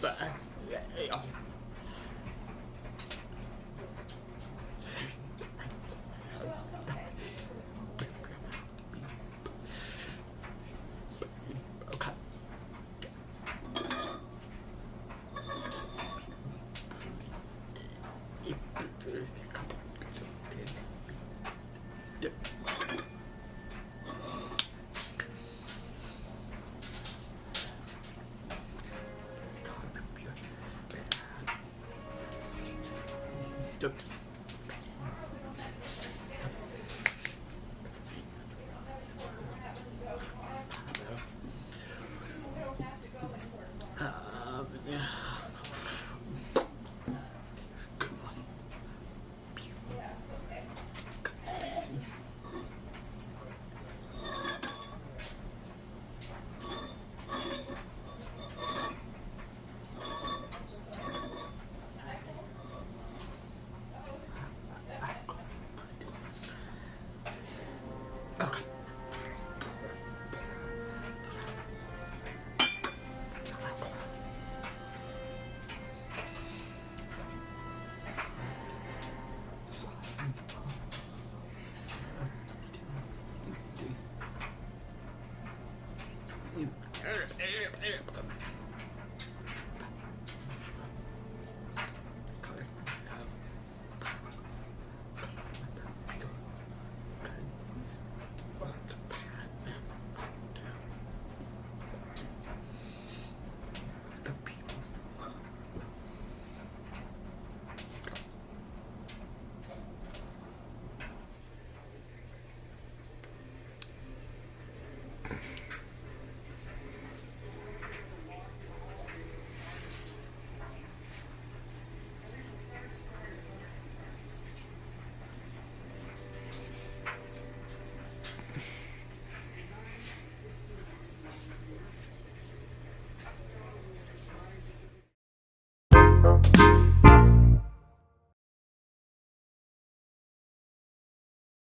本来就 Tchau. Okay.